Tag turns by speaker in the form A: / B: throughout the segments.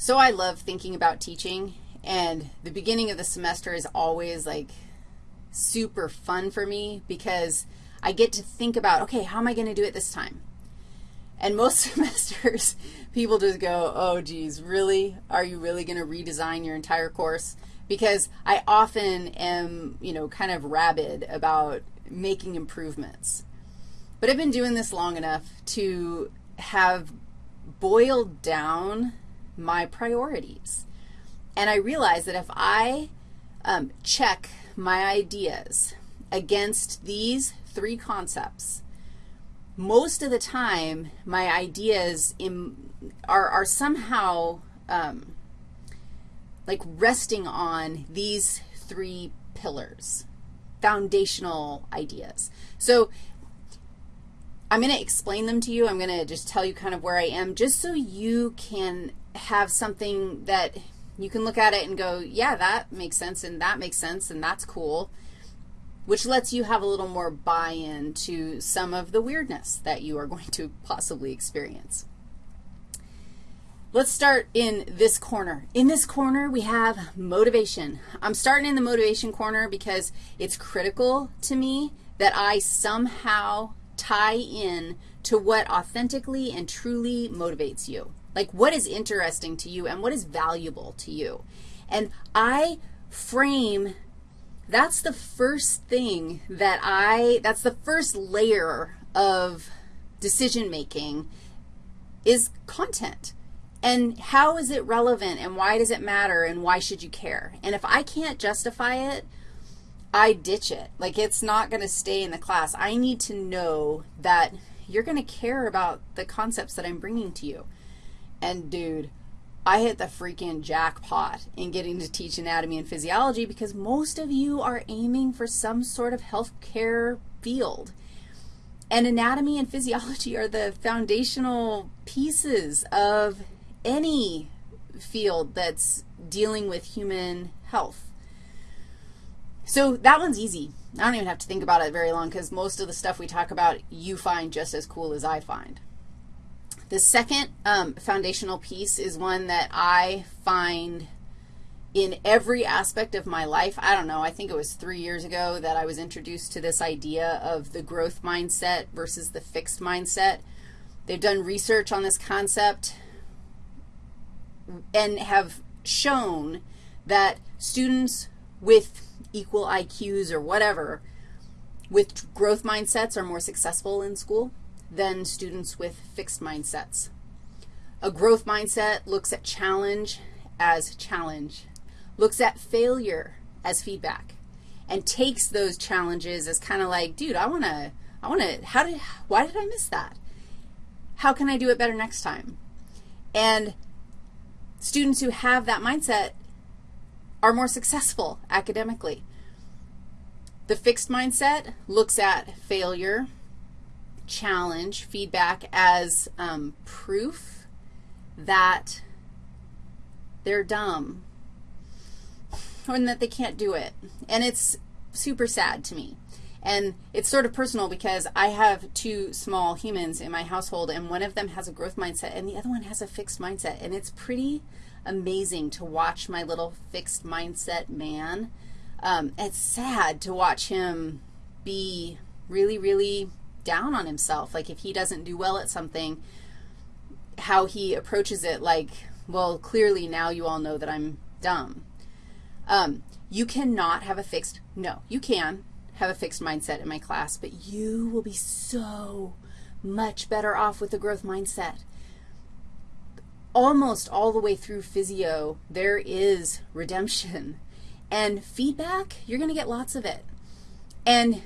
A: So I love thinking about teaching, and the beginning of the semester is always like super fun for me because I get to think about, okay, how am I going to do it this time? And most semesters, people just go, oh, geez, really? Are you really going to redesign your entire course? Because I often am, you know, kind of rabid about making improvements. But I've been doing this long enough to have boiled down my priorities. And I realize that if I um, check my ideas against these three concepts, most of the time my ideas in, are, are somehow um, like resting on these three pillars, foundational ideas. So I'm going to explain them to you. I'm going to just tell you kind of where I am just so you can have something that you can look at it and go, yeah, that makes sense, and that makes sense, and that's cool, which lets you have a little more buy-in to some of the weirdness that you are going to possibly experience. Let's start in this corner. In this corner, we have motivation. I'm starting in the motivation corner because it's critical to me that I somehow tie in to what authentically and truly motivates you. Like what is interesting to you and what is valuable to you. And I frame, that's the first thing that I, that's the first layer of decision making is content. And how is it relevant and why does it matter and why should you care? And if I can't justify it, I ditch it. Like it's not going to stay in the class. I need to know that you're going to care about the concepts that I'm bringing to you. And dude, I hit the freaking jackpot in getting to teach anatomy and physiology because most of you are aiming for some sort of health care field. And anatomy and physiology are the foundational pieces of any field that's dealing with human health. So that one's easy. I don't even have to think about it very long because most of the stuff we talk about you find just as cool as I find. The second um, foundational piece is one that I find in every aspect of my life. I don't know, I think it was three years ago that I was introduced to this idea of the growth mindset versus the fixed mindset. They've done research on this concept and have shown that students with equal IQs or whatever with growth mindsets are more successful in school than students with fixed mindsets. A growth mindset looks at challenge as challenge, looks at failure as feedback, and takes those challenges as kind of like, dude, I want to, I want to, how did, why did I miss that? How can I do it better next time? And students who have that mindset are more successful academically. The fixed mindset looks at failure challenge, feedback, as um, proof that they're dumb or that they can't do it. And it's super sad to me. And it's sort of personal because I have two small humans in my household, and one of them has a growth mindset, and the other one has a fixed mindset. And it's pretty amazing to watch my little fixed mindset man. Um, it's sad to watch him be really, really down on himself. Like if he doesn't do well at something, how he approaches it like, well, clearly now you all know that I'm dumb. Um, you cannot have a fixed, no, you can have a fixed mindset in my class, but you will be so much better off with a growth mindset. Almost all the way through physio, there is redemption. And feedback, you're going to get lots of it. And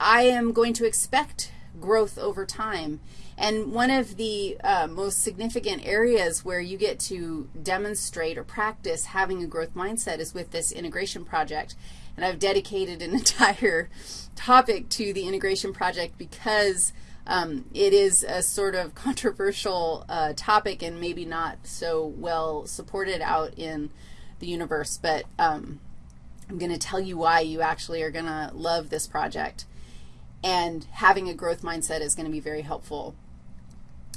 A: I am going to expect growth over time. And one of the uh, most significant areas where you get to demonstrate or practice having a growth mindset is with this integration project. And I've dedicated an entire topic to the integration project because um, it is a sort of controversial uh, topic and maybe not so well supported out in the universe. But um, I'm going to tell you why you actually are going to love this project and having a growth mindset is going to be very helpful.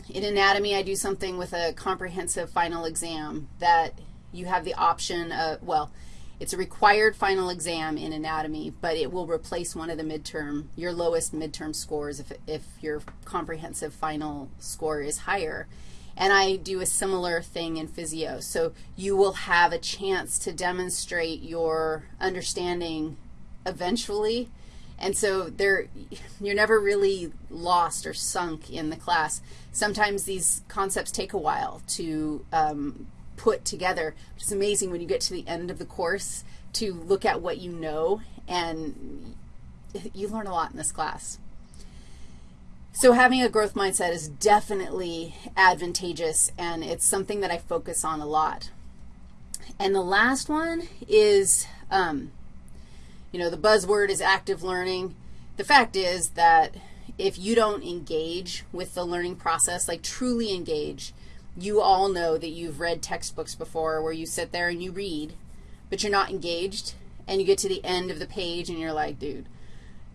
A: In anatomy, I do something with a comprehensive final exam that you have the option of, well, it's a required final exam in anatomy, but it will replace one of the midterm, your lowest midterm scores if, if your comprehensive final score is higher. And I do a similar thing in physio. So you will have a chance to demonstrate your understanding eventually. And so there, you're never really lost or sunk in the class. Sometimes these concepts take a while to um, put together, It's amazing when you get to the end of the course to look at what you know, and you learn a lot in this class. So having a growth mindset is definitely advantageous, and it's something that I focus on a lot. And the last one is, um, you know, the buzzword is active learning. The fact is that if you don't engage with the learning process, like truly engage, you all know that you've read textbooks before where you sit there and you read, but you're not engaged, and you get to the end of the page and you're like, dude,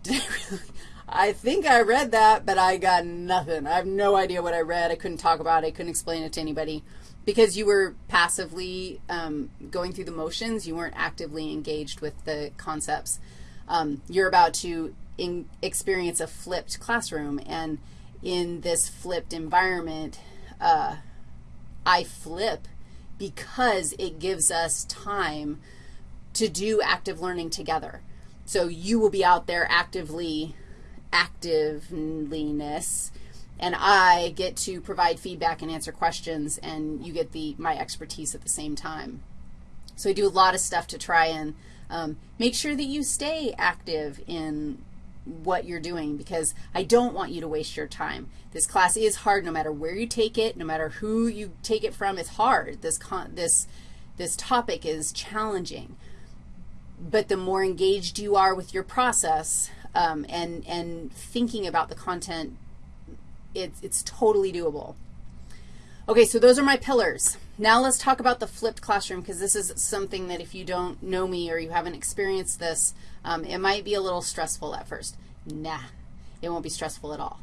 A: did I really? I think I read that, but I got nothing. I have no idea what I read. I couldn't talk about it. I couldn't explain it to anybody because you were passively um, going through the motions. You weren't actively engaged with the concepts. Um, you're about to experience a flipped classroom, and in this flipped environment, uh, I flip because it gives us time to do active learning together. So you will be out there actively, activeness, and I get to provide feedback and answer questions, and you get the my expertise at the same time. So I do a lot of stuff to try and um, make sure that you stay active in what you're doing because I don't want you to waste your time. This class is hard no matter where you take it, no matter who you take it from, it's hard. This, con this, this topic is challenging. But the more engaged you are with your process um, and, and thinking about the content, it's, it's totally doable. Okay, so those are my pillars. Now let's talk about the flipped classroom because this is something that if you don't know me or you haven't experienced this, um, it might be a little stressful at first. Nah, it won't be stressful at all.